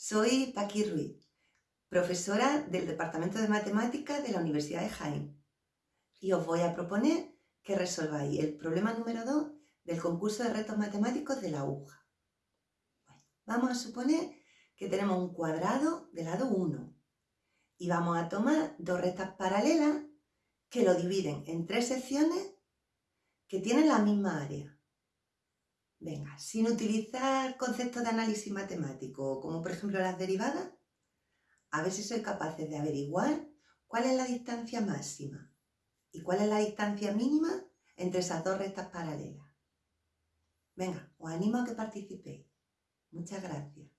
Jackie Ruiz, profesora del Departamento de Matemáticas de la Universidad de Jaén. Y os voy a proponer que resolváis el problema número 2 del concurso de retos matemáticos de la aguja. vamos a suponer que tenemos un cuadrado de lado 1 y vamos a tomar dos rectas paralelas que lo dividen en tres secciones que tienen la misma área. Venga, sin utilizar conceptos de análisis matemático, como por ejemplo las derivadas, a ver si soy capaces de averiguar cuál es la distancia máxima y cuál es la distancia mínima entre esas dos rectas paralelas. Venga, os animo a que participéis. Muchas gracias.